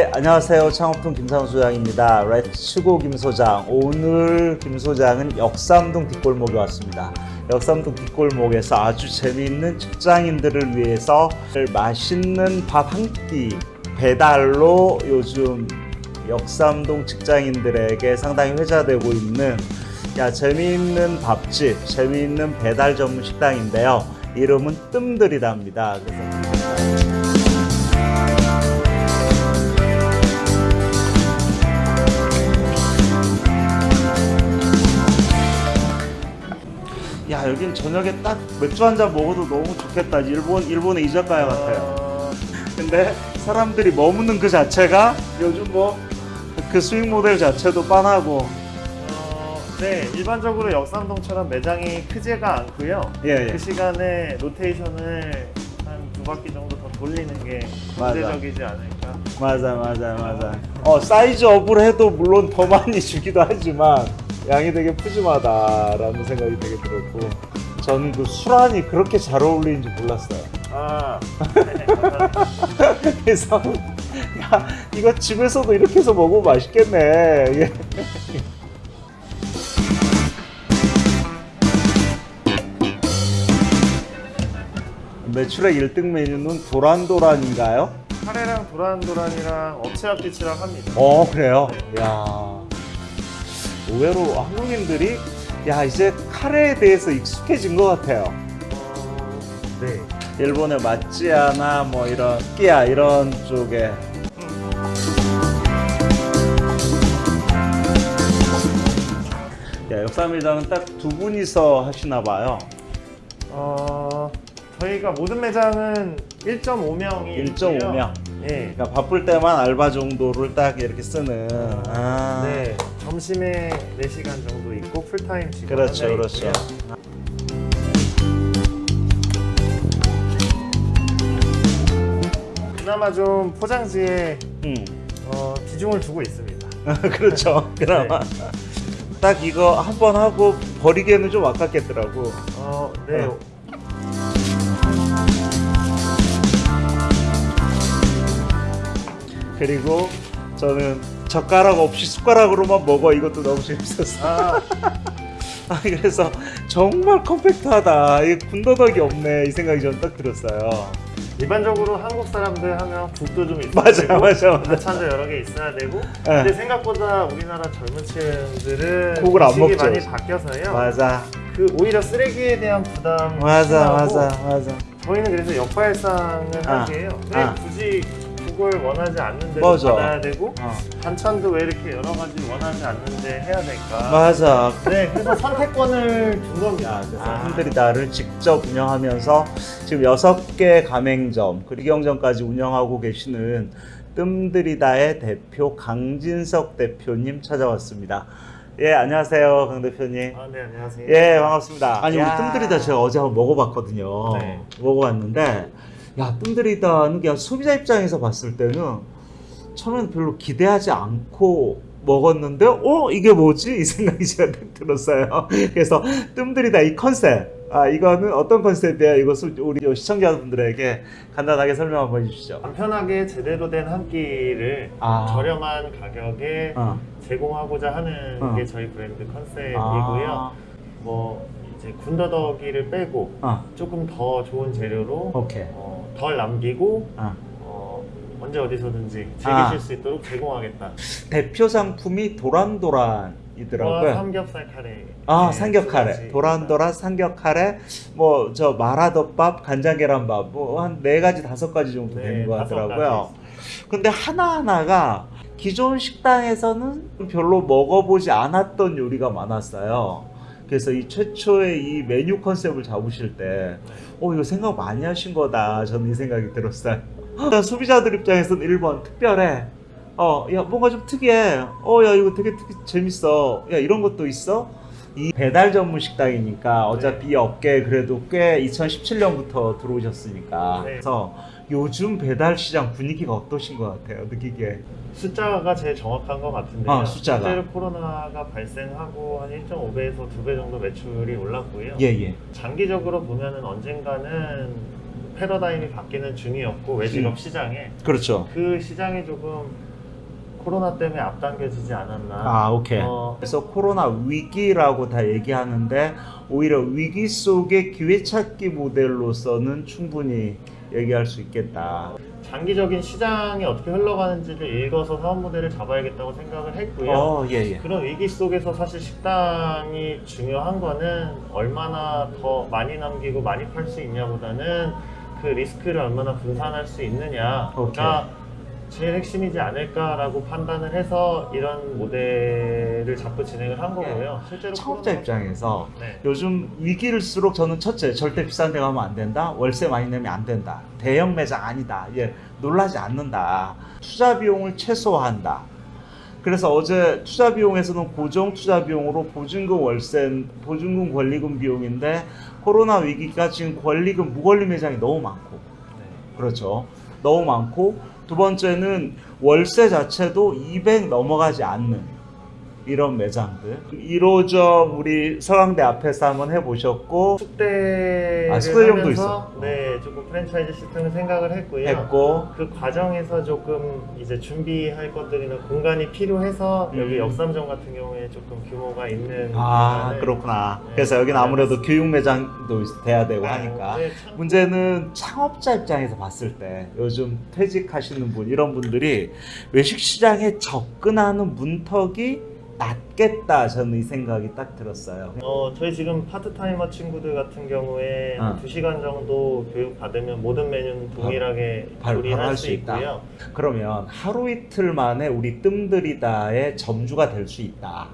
예, 안녕하세요. 창업통 김상우 소장입니다. 레츠고 김 소장. 오늘 김 소장은 역삼동 뒷골목에 왔습니다. 역삼동 뒷골목에서 아주 재미있는 직장인들을 위해서 맛있는 밥 한 끼 배달로 요즘 역삼동 직장인들에게 상당히 회자되고 있는 야 재미있는 밥집, 재미있는 배달 전문 식당인데요. 이름은 뜸들이답니다. 그래서 여긴 저녁에 딱 맥주 한 잔 먹어도 너무 좋겠다. 일본 일본의 이자카야 같아요. 어, 근데 사람들이 머무는 그 자체가 요즘 뭐 그 수익 모델 자체도 빤하고 어, 네, 일반적으로 역삼동처럼 매장이 크지가 않고요. 예, 예. 그 시간에 로테이션을 한 두 바퀴 정도 더 돌리는 게. 문제적이지 않을까. 맞아 맞아 맞아 어 사이즈 업을 해도 물론 더 많이 주기도 하지만 양이 되게 푸짐하다라는 생각이 되게 들었고 저는 그 술안이 그렇게 잘 어울리는지 몰랐어요 아, 네. 그래서 야 이거 집에서도 이렇게 해서 먹으면 맛있겠네 예. 매출액 1등 메뉴는 도란도란인가요? 카레랑 도란도란이랑 업체합기치랑 합니다. 어 그래요? 야 의외로 한국인들이 야 이제 카레에 대해서 익숙해진 것 같아요. 어, 네. 일본의 마찌야나 뭐 이런 끼야 이런 쪽에. 야, 역삼매장은 딱 두 분이서 하시나 봐요. 어, 저희가 모든 매장은 1.5명이 1.5명. 네. 그러니까 바쁠 때만 알바 정도를 딱 이렇게 쓰는. 아, 네. 점심에 4시간 정도 있고 풀타임 직원 그렇죠 그렇죠 있고요. 그나마 좀 포장지에 음. 어, 비중을 두고 있습니다. 그렇죠 그나마 딱 이거 한 번 하고 버리기에는 좀 아깝겠더라고 어, 네. 어. 그리고 저는 젓가락 없이 숟가락으로만 먹어. 이것도 너무 재밌었어. 아, 아, 그래서 정말 컴팩트하다. 이게 군더더기 없네. 이 생각이 저는 딱 들었어요. 일반적으로 한국 사람들 하면 국도 좀 있어야 맞아 되고 맞아 맞아 반찬도 여러 개 있어야 되고. 네. 근데 생각보다 우리나라 젊은 층들은 국을 안 먹죠. 많이 바뀌어서요. 맞아. 그 오히려 쓰레기에 대한 부담 맞아 맞아 맞아. 저희는 그래서 역발상을 아, 하게요. 왜 아. 굳이 국을 원하지 않는 대로 맞아. 받아야 되고 어. 반찬도 왜 이렇게 여러 가지 원하지 않는데 해야 될까? 맞아 네, 그래서 선택권을 준 겁니다. 야, 그래서 아. 흔들이다를 직접 운영하면서 지금 여섯 개 가맹점 그리고 경점까지 운영하고 계시는 뜸들이다의 대표 강진석 대표님 찾아왔습니다. 예, 안녕하세요, 강 대표님. 아, 네, 안녕하세요. 예, 반갑습니다. 아니, 우리 야. 뜸들이다 제가 어제 한번 먹어봤거든요. 네. 먹어봤는데, 야, 뜸들이다는 그냥 소비자 입장에서 봤을 때는 처음에는 별로 기대하지 않고 먹었는데, 어? 이게 뭐지? 이 생각이 제가 딱 들었어요. 그래서 뜸들이다 이 컨셉. 아, 이거는 어떤 컨셉이에요? 이거 소- 우리 시청자분들에게 간단하게 설명 한번 해주시죠. 간편하게 제대로 된 한 끼를 아. 저렴한 가격에 어. 제공하고자 하는 어. 게 저희 브랜드 컨셉이고요. 아, 뭐 이제 군더더기를 빼고 어, 조금 더 좋은 재료로 오케이. 어, 덜 남기고 어. 어, 언제 어디서든지 즐기실 아. 수 있도록 제공하겠다. 대표 상품이 도란도란이더라고요. 와, 삼겹살 카레. 아 네, 삼겹 두 카레. 도란도란 삼겹 카레, 뭐 저 마라덮밥, 간장 계란밥, 뭐 한 네 가지 다섯 가지 정도 네, 되는 것 다섯 같더라고요. 근데 하나 하나가 기존 식당에서는 별로 먹어보지 않았던 요리가 많았어요. 그래서 이 최초의 이 메뉴 컨셉을 잡으실 때, 어 이거 생각 많이 하신 거다. 저는 이 생각이 들었어요. 일단 소비자들 입장에서는 1번 특별해. 어, 야 뭔가 좀 특이해. 어, 야 이거 되게 특이, 재밌어. 야 이런 것도 있어. 이 배달 전문 식당이니까 어차피 이 업계에 그래도 꽤 2017년부터 들어오셨으니까 네. 그래서 요즘 배달 시장 분위기가 어떠신 것 같아요 느끼기에 숫자가 제일 정확한 것 같은데요. 아, 숫자가. 실제로 코로나가 발생하고 한 1.5배에서 2배 정도 매출이 올랐고요. 예 예 장기적으로 보면 은 언젠가는 패러다임이 바뀌는 중이었고 외식업 음. 시장에 그렇죠. 그 시장이 조금 코로나 때문에 앞당겨지지 않았나. 아, 오케이. 어, 그래서 코로나 위기라고 다 얘기하는데 오히려 위기 속의 기회 찾기 모델로서는 충분히 얘기할 수 있겠다. 장기적인 시장이 어떻게 흘러가는지를 읽어서 사업 모델을 잡아야겠다고 생각을 했고요. 어, 예, 예. 그런 위기 속에서 사실 식당이 중요한 거는 얼마나 더 많이 남기고 많이 팔 수 있냐보다는 그 리스크를 얼마나 분산할 수 있느냐가 오케이. 제일 핵심이지 않을까라고 판단을 해서 이런 모델을 잡고 진행을 한 거고요. 실제로 창업자 코로나- 입장에서 네. 요즘 위기일수록 저는 첫째 절대 비싼 데 가면 안 된다 월세 많이 내면 안 된다 대형 매장 아니다 예 놀라지 않는다 투자 비용을 최소화한다 그래서 어제 투자 비용에서는 고정 투자 비용으로 보증금 월세 보증금 권리금 비용인데 코로나 위기가 지금 권리금 무권리 매장이 너무 많고 네. 그렇죠 너무 많고 두 번째는 월세 자체도 200 넘어가지 않는 이런 매장들 1호점 우리 서강대 앞에서 한번 해보셨고 숙대를 아, 하면서 있어. 네 조금 프랜차이즈 시스템을 생각을 했고요. 했고 그 과정에서 조금 이제 준비할 것들이나 공간이 필요해서 여기 음. 역삼점 같은 경우에 조금 규모가 있는 아 그렇구나 네. 그래서 여기는 아무래도 교육 매장도 있- 돼야 되고 아, 하니까 네, 참- 문제는 창업자 입장에서 봤을 때 요즘 퇴직하시는 분 이런 분들이 외식 시장에 접근하는 문턱이 낮겠다 저는 이 생각이 딱 들었어요 어, 저희 지금 파트타이머 친구들 같은 경우에 어. 한 2시간 정도 교육 받으면 모든 메뉴는 동일하게 바로 조리할 할수수 있다. 있고요. 그러면 하루 이틀 만에 우리 뜸들이다의 점주가 될 수 있다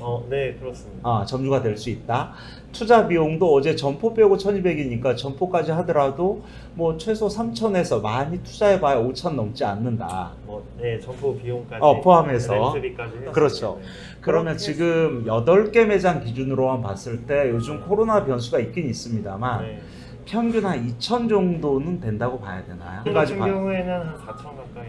어, 네, 그렇습니다. 아, 점주가 될 수 있다. 투자 비용도 어제 점포 빼고 1200이니까 점포까지 하더라도 뭐 최소 3000에서 많이 투자해봐야 5000 넘지 않는다. 뭐, 네, 점포 비용까지 어, 포함해서. 그렇죠. 네. 그러면 지금 8개 매장 기준으로만 봤을 때 요즘 코로나 변수가 있긴 있습니다만 네. 평균 한2000 정도는 된다고 봐야 되나요? 저 같은 경우에는 한 4천 가까이.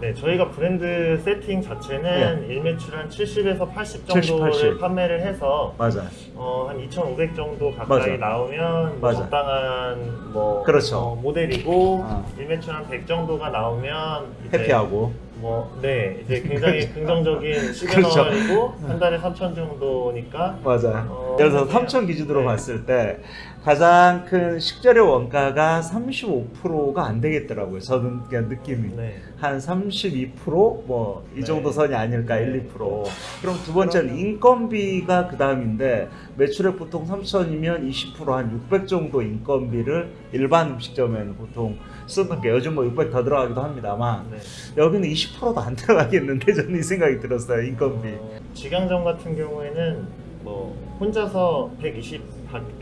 네, 저희가 브랜드 세팅 자체는 일매출 한 70에서 80 정도를 70, 80. 판매를 해서 맞아. 어, 한 2,500 정도 가까이 맞아. 나오면 뭐. 적당한 뭐 그렇죠. 어, 모델이고 어. 일매출 한 100 정도가 나오면 해피하고. 뭐, 네, 이제 굉장히 긍정적인 그렇죠. 시그널이고 한 달에 3천 정도니까 맞아요. 어, 예를 들어서 그냥- 3천 기준으로 네. 봤을 때 가장 큰 식재료 원가가 35%가 안 되겠더라고요. 저는 그냥 느낌이 네. 한 32%뭐 이 네. 정도 선이 아닐까 네. 1, 2%. 그럼 두 번째는 그러면- 인건비가 그 다음인데 매출액 보통 3천이면 20%한 600 정도 인건비를 일반 음식점에는 보통 쓰는 게 요즘 뭐 600 더 들어가기도 합니다만 네. 여기는 20%도 안 들어가겠는데 저는 이 생각이 들었어요 인건비. 어, 직영점 같은 경우에는 뭐 혼자서 120,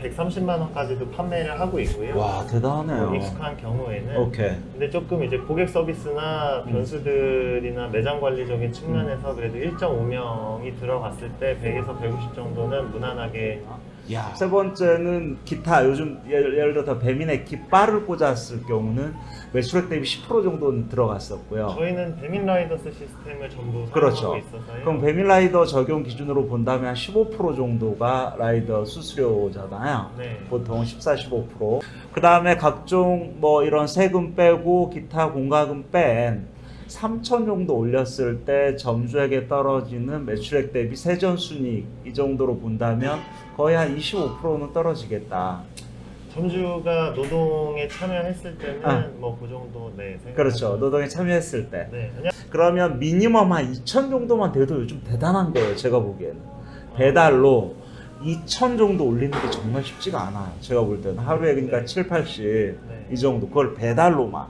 130만 원까지도 판매를 하고 있고요. 와뭐 대단하네요. 익숙한 경우에는 오케이. 근데 조금 이제 고객 서비스나 음. 변수들이나 매장 관리적인 측면에서 그래도 1.5명이 들어갔을 때 100에서 150 정도는 무난하게 야. 세 번째는 기타 요즘 예를, 예를 들어 배민에 깃발을 꽂았을 경우는 매출액 대비 10% 정도는 들어갔었고요. 저희는 배민 라이더스 시스템을 전부 그렇죠. 사용하고 있어서요. 그럼 배민 라이더 적용 기준으로 본다면 한15% 정도가 라이더 수수료잖아요. 네. 보통 14, 15%. 그 다음에 각종 뭐 이런 세금 빼고 기타 공과금 뺀 3천 정도 올렸을 때 점주에게 떨어지는 매출액 대비 세전 순이익 이 정도로 본다면 거의 한 25%는 떨어지겠다. 점주가 노동에 참여했을 때는 아. 뭐그 정도 네. 그렇죠. 노동에 참여했을 때. 네. 그러면 미니멈 한 2천 정도만 돼도 요즘 대단한 거예요. 제가 보기에는. 배달로 2천 정도 올리는 게 정말 쉽지가 않아요. 제가 볼 때는 하루에 그러니까 네. 7, 80 네. 이 정도 그걸 배달로만.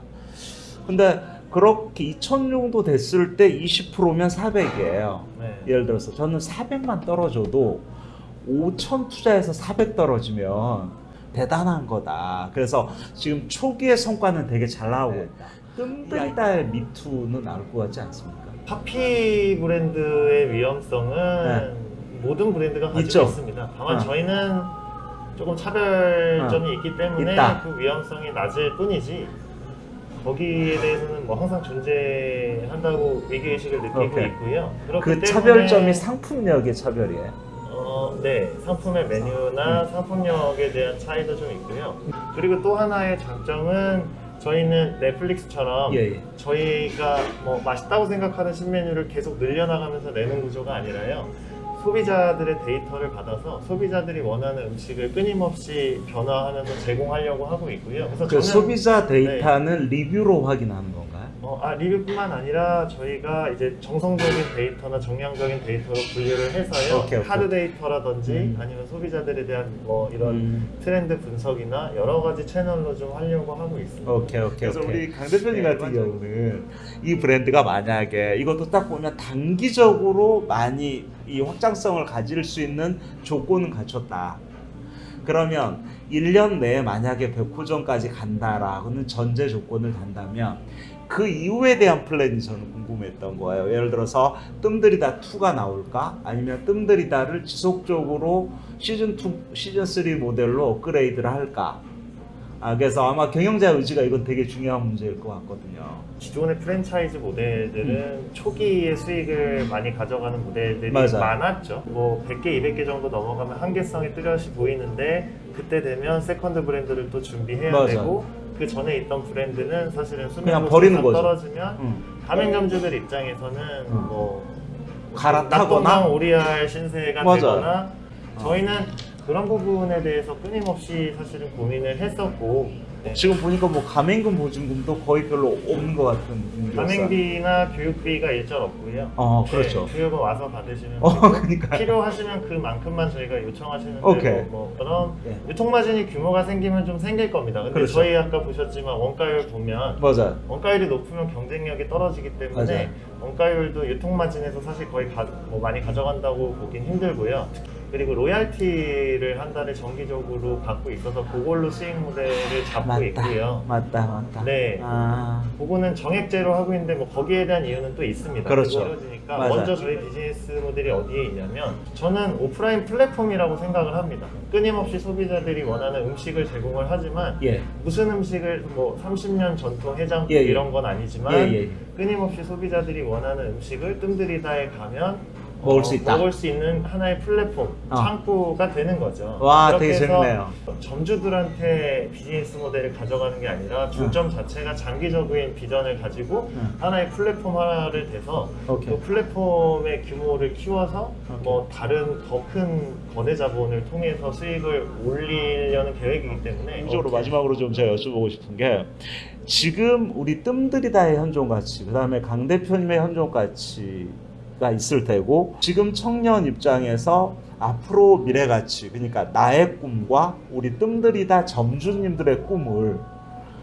근데 그렇게 2천 정도 됐을 때 20%면 400이에요. 네. 예를 들어서 저는 400만 떨어져도 5천 투자해서 400 떨어지면 대단한 거다. 그래서 지금 초기의 성과는 되게 잘 나오고 네. 있다. 뜸들이다의 미투는 나올 것 같지 않습니까? 파피 브랜드의 위험성은 모든 브랜드가 가지고 네. 있죠. 있습니다. 다만 어. 저희는 조금 차별점이 있기 때문에 있다. 그 위험성이 낮을 뿐이지 거기에 대해서는 뭐 항상 존재한다고 위기의식을 느끼고 오케이. 있고요. 그 차별점이 상품력의 차별이에요. 어, 네 상품의 메뉴나 음. 상품력에 대한 차이도 좀 있고요. 그리고 또 하나의 장점은 저희는 넷플릭스처럼 예, 예. 저희가 뭐 맛있다고 생각하는 신메뉴를 계속 늘려나가면서 내는 구조가 아니라요. 소비자들의 데이터를 받아서 소비자들이 원하는 음식을 끊임없이 변화하면서 제공하려고 하고 있고요. 그래서 그 저는 소비자 데이터는 리뷰로 확인하는 건가요? 어, 아, 리뷰뿐만 아니라 저희가 이제 정성적인 데이터나 정량적인 데이터로 분류를 해서요. 오케이, 오케이. hard data라든지 음. 아니면 소비자들에 대한 뭐 이런 음. 트렌드 분석이나 여러 가지 채널로 좀 하려고 하고 있습니다. 오케이 오케이 그래서 오케이. 우리 강 대표님 네, 같은 맞아요. 경우는 이 브랜드가 만약에 이것도 딱 보면 단기적으로 많이 이 확장성을 가질 수 있는 조건은 갖췄다. 그러면 1년 내에 만약에 백호점까지 간다라는 전제 조건을 단다면 그 이후에 대한 플랜이 저는 궁금했던 거예요. 예를 들어서 뜸들이다 2가 나올까? 아니면 뜸들이다를 지속적으로 시즌 2, 시즌 3 모델로 업그레이드를 할까? 아, 그래서 아마 경영자 의지가 이건 되게 중요한 문제일 것 같거든요. 기존의 프랜차이즈 모델들은 초기에 수익을 많이 가져가는 모델들이 맞아요. 많았죠. 뭐 100개, 200개 정도 넘어가면 한계성이 뚜렷이 보이는데 그때 되면 second 브랜드를 또 준비해야 맞아요. 되고 그 전에 있던 브랜드는 사실은 그냥 수명으로 버리는 싹 거죠. 떨어지면 음. 가맹점주들 입장에서는 음. 뭐 갈아타거나 오리알 신세가 맞아요. 되거나 어. 저희는 그런 부분에 대해서 끊임없이 사실은 고민을 했었고 네. 지금 보니까 뭐 가맹금 보증금도 거의 별로 없는 것 같은. 가맹비나 교육비가 일절 없고요. 어, 그렇죠. 네, 교육은 와서 받으시면 어, 그러니까. 필요하시면 그만큼만 저희가 요청하시는 오케이. 뭐 그런 예. 유통마진이 규모가 생기면 좀 생길 겁니다. 근데 그렇죠. 저희 아까 보셨지만 원가율 보면 맞아요. 원가율이 높으면 경쟁력이 떨어지기 때문에 맞아요. 원가율도 유통마진에서 사실 거의 가, 뭐 많이 가져간다고 보긴 힘들고요. 그리고 로얄티를 한 달에 정기적으로 받고 있어서 그걸로 수익 모델을 잡고 맞다. 있고요. 맞다, 맞다. 네. 아, 그거는 정액제로 하고 있는데 뭐 거기에 대한 이유는 또 있습니다. 그렇죠. 이루어지니까 맞아요. 먼저 저희 비즈니스 모델이 어디에 있냐면 저는 오프라인 플랫폼이라고 생각을 합니다. 끊임없이 소비자들이 원하는 음식을 제공을 하지만 예. 무슨 음식을 뭐 30년 전통 해장국 예, 예. 이런 건 아니지만 예, 예. 끊임없이 소비자들이 원하는 음식을 뜸들이다에 가면 먹을 어, 수 있다. 먹을 수 있는 하나의 플랫폼, 어. 창구가 되는 거죠. 와, 되게 재밌네요. 점주들한테 비즈니스 모델을 가져가는 게 아니라 중점 자체가 장기적인 비전을 가지고 응. 하나의 플랫폼 하나를 돼서 오케이. 그 플랫폼의 규모를 키워서 오케이. 뭐 다른 더 큰 거대 자본을 통해서 수익을 올리려는 계획이기 때문에 오케이. 마지막으로 좀 제가 여쭤보고 싶은 게 지금 우리 뜸들이다의 현존 가치, 그 다음에 강 대표님의 현존 가치 가 있을 테고 지금 청년 입장에서 앞으로 미래 가치, 그러니까 나의 꿈과 우리 뜸들이 다 점주님들의 꿈을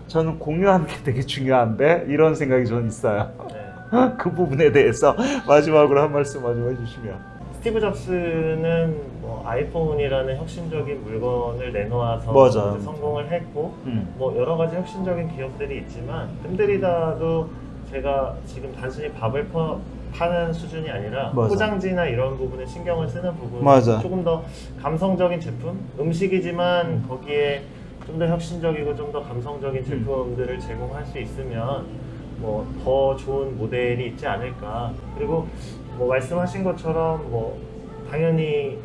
저는 공유하는 게 되게 중요한데 이런 생각이 저는 있어요. 네. 그 부분에 대해서 마지막으로 한 말씀 마저 해주시면. 스티브 잡스는 뭐 아이폰이라는 혁신적인 물건을 내놓아서. 이제 성공을 했고 음. 뭐 여러 가지 혁신적인 기업들이 있지만 뜸들이다도 제가 지금 단순히 밥을 퍼, 파는 수준이 아니라 맞아. 포장지나 이런 부분에 신경을 쓰는 부분 맞아. 조금 더 감성적인 제품 음식이지만 음. 거기에 좀 더 혁신적이고 좀 더 감성적인 제품들을 제공할 수 있으면 뭐 더 좋은 모델이 있지 않을까 그리고 뭐 말씀하신 것처럼 뭐 당연히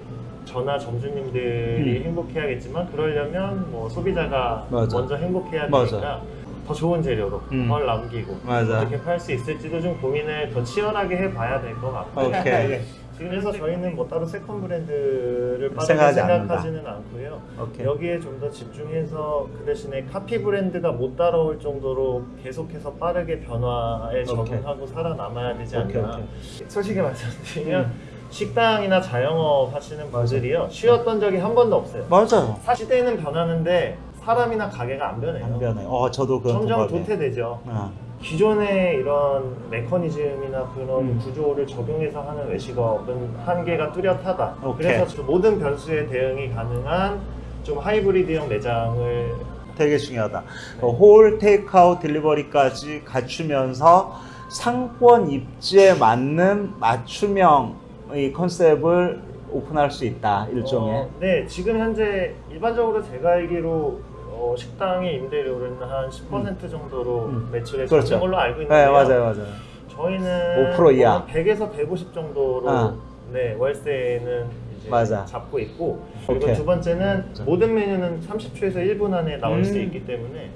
저나 점주님들이 음. 행복해야겠지만 그러려면 뭐 소비자가 맞아. 먼저 행복해야. 되니까 더 좋은 재료로 음. 덜 남기고 맞아. 어떻게 팔 수 있을지도 좀 고민을 더 치열하게 해봐야 될 것 같고 오케이. 지금 그래서 저희는 뭐 따로 second 브랜드를 빠르게 생각하지 생각하지는 않고요. 오케이. 여기에 좀 더 집중해서 그 대신에 카피 브랜드가 못 따라올 정도로 계속해서 빠르게 변화에 적응하고 살아남아야 되지 않나. 오케이, 오케이. 솔직히 말씀드리면 음. 식당이나 자영업 하시는. 분들이요 쉬었던 적이 한 번도 없어요. 맞아요. 사- 시대는 변하는데 사람이나 가게가 안 변해요. 안 변해. 어, 저도 그런 점점 동감이에요. 도태되죠. 아, 기존의 이런 메커니즘이나 그런 음. 구조를 적용해서 하는 외식업은 한계가 뚜렷하다. 오케이. 그래서 좀 모든 변수에 대응이 가능한 좀 하이브리드형 매장을 되게 중요하다. 어, 홀 테이크아웃 딜리버리까지 갖추면서 상권 입지에 맞는 맞춤형의 컨셉을 오픈할 수 있다. 일종의. 어, 네, 지금 현재 일반적으로 제가 알기로 어, 식당의 임대료는 한 10% 정도로 음. 매출에 그렇죠. 잡는 걸로 알고 네, 있는데요. 맞아요, 맞아요. 저희는 5% 이하. 한 100에서 150 정도로 아. 네, 월세는 이제 맞아. 잡고 있고 그리고 오케이. 두 번째는 자. 모든 메뉴는 30초에서 1분 안에 나올 수 음. 있기 때문에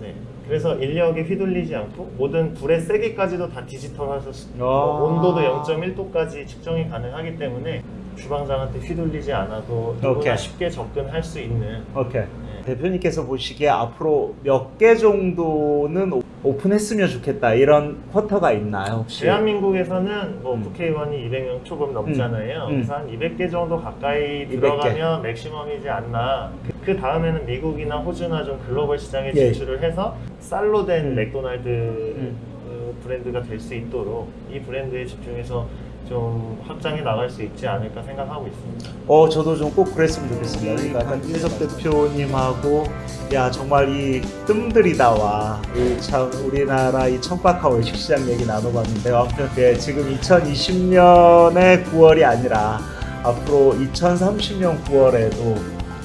네. 그래서 인력이 휘둘리지 않고 모든 불의 세기까지도 다 디지털화해서 아. 온도도 0.1도까지 측정이 가능하기 때문에 주방장한테 휘둘리지 않아도 누구나 오케이. 쉽게 접근할 수 있는 오케이. 네. 대표님께서 보시기에 앞으로 몇 개 정도는 오- 오픈했으면 좋겠다 이런 쿼터가 있나요 혹시? 대한민국에서는 뭐 음. 국회의원이 200명 조금 넘잖아요. 음. 그래서 한 200개 정도 가까이 200개. 들어가면 맥시멈이지 않나. 그, 그 다음에는 미국이나 호주나 좀 글로벌 시장에 예. 진출을 해서 쌀로 된 음. 맥도날드 음. 어, 브랜드가 될 수 있도록 이 브랜드에 집중해서 좀 확장해 나갈 수 있지 않을까 생각하고 있습니다. 어 저도 좀 꼭 그랬으면 좋겠습니다. 그러니까 약간 윤석 대표님하고 야 정말 이 뜸들이다와 이참 우리나라 이 천박한 외식 시장 얘기 나눠봤는데 아무튼 네, 지금 2020년의 9월이 아니라 앞으로 2030년 9월에도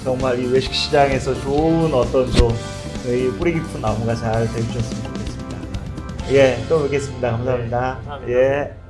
정말 이 외식 시장에서 좋은 어떤 좀이 뿌리 깊은 나무가 잘 되주셨으면 좋겠습니다. 예, 또 뵙겠습니다. 감사합니다. 네, 감사합니다. 예.